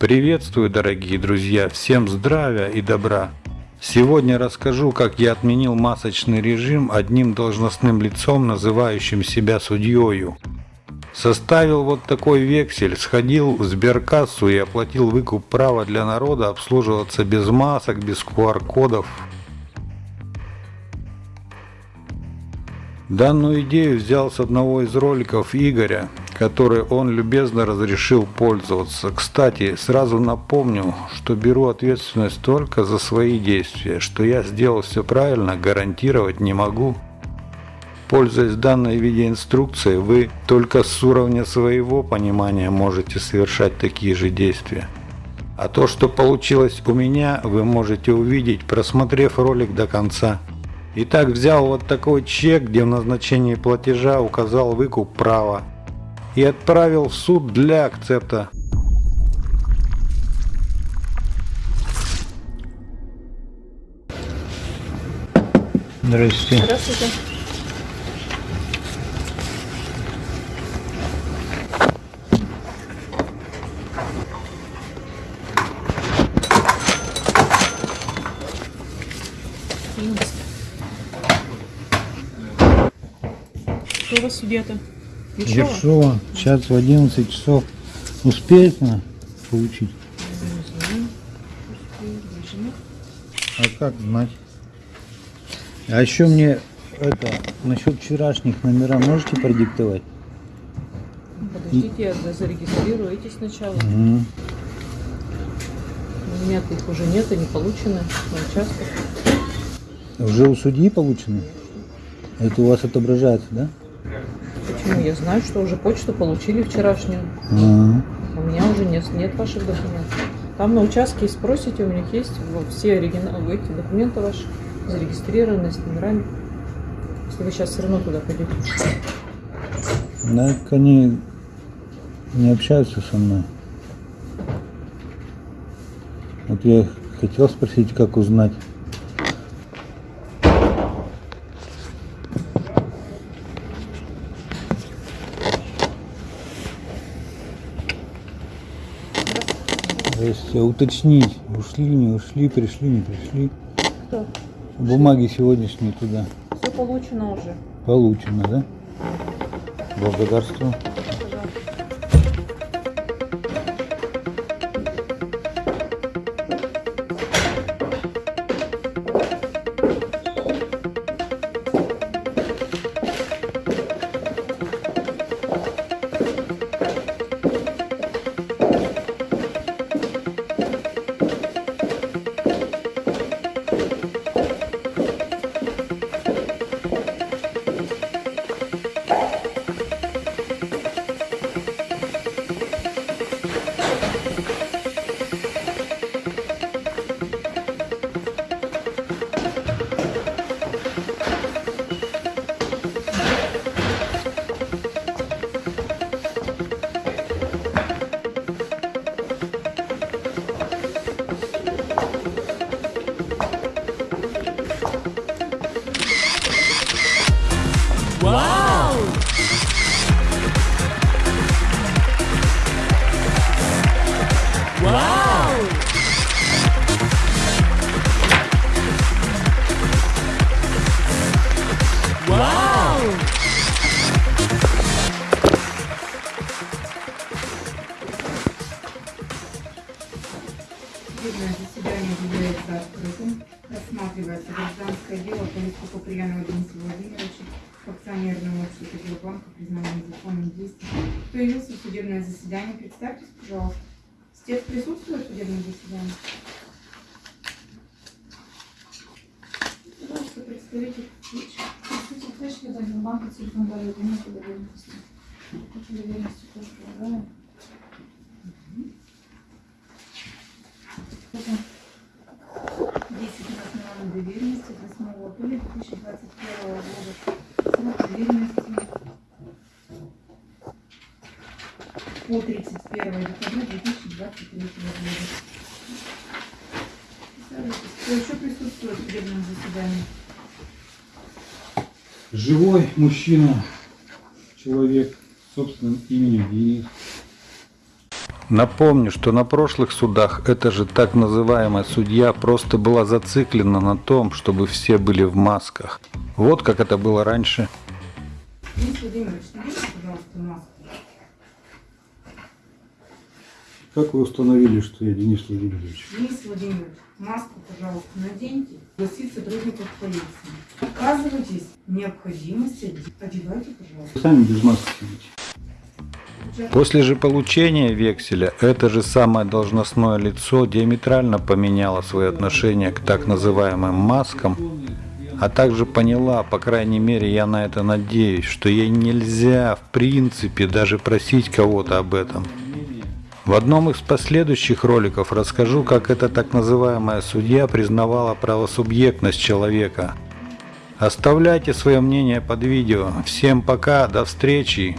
Приветствую, дорогие друзья! Всем здравия и добра! Сегодня расскажу, как я отменил масочный режим одним должностным лицом, называющим себя судьёю. Составил вот такой вексель, сходил в сберкассу и оплатил выкуп права для народа обслуживаться без масок, без QR-кодов. Данную идею взял с одного из роликов Игоря, который он любезно разрешил пользоваться. Кстати, сразу напомню, что беру ответственность только за свои действия, что я сделал все правильно, гарантировать не могу. Пользуясь данной видеоинструкцией, вы только с уровня своего понимания можете совершать такие же действия. А то, что получилось у меня, вы можете увидеть, просмотрев ролик до конца. Итак, взял вот такой чек, где в назначении платежа указал выкуп права и отправил в суд для акцепта. Здравствуйте. Здравствуйте. Кто у вас судья-то? Ершова? Ершова. Сейчас в 11 часов успеет она получить? А как знать? А еще мне это насчет вчерашних номера можете продиктовать? Подождите, я за- зарегистрирую эти сначала. Угу. У меня их уже нет, они получены на участках. Уже у судьи получены? Это у вас отображается, да? Почему? Я знаю, что уже почту получили вчерашнюю. Ага. У меня уже нет, нет ваших документов. Там на участке спросите, у них есть вот все оригиналы, эти документы ваши, зарегистрированные с номерами. Если вы сейчас все равно туда пойдете. Да, они не общаются со мной. Вот я хотел спросить, как узнать. То есть э, уточнить, ушли, не ушли, пришли, не пришли. Что? Бумаги сегодняшние туда Все получено уже. получено, да? Благодарствую. Судебное заседание является открытым. Рассматривается гражданское дело по иску Куприянова Дениса Владимировича к акционерному обществу Сбербанка признанию незаконным действием. Кто явился в судебное заседание? Представьтесь, пожалуйста. Стец присутствует в судебном заседании? Пожалуйста, представитель. Слышали, да, банка телефон дает, нет доверенности. Хочу доверенности тоже полагаю. 10 на основании доверенности 8 апреля 2021 года. Срок доверенности по 31 декабря 2023 года. Кто еще присутствует в судебном заседании? Живой мужчина, человек с собственным именем Денис. Напомню, что на прошлых судах эта же так называемая судья просто была зациклена на том, чтобы все были в масках. Вот как это было раньше. Денис Владимирович, пожалуйста, маску. Как вы установили, что я Денис Владимирович? Денис Владимирович, маску, пожалуйста, наденьте. Гласит сотрудников полиции. Оказывайтесь необходимости, одевайте, пожалуйста. Вы сами без маски сидите. После же получения векселя это же самое должностное лицо диаметрально поменяло свои отношения к так называемым маскам, а также поняла, по крайней мере я на это надеюсь, что ей нельзя в принципе даже просить кого-то об этом. В одном из последующих роликов расскажу, как эта так называемая судья признавала правосубъектность человека. Оставляйте свое мнение под видео. Всем пока, до встречи.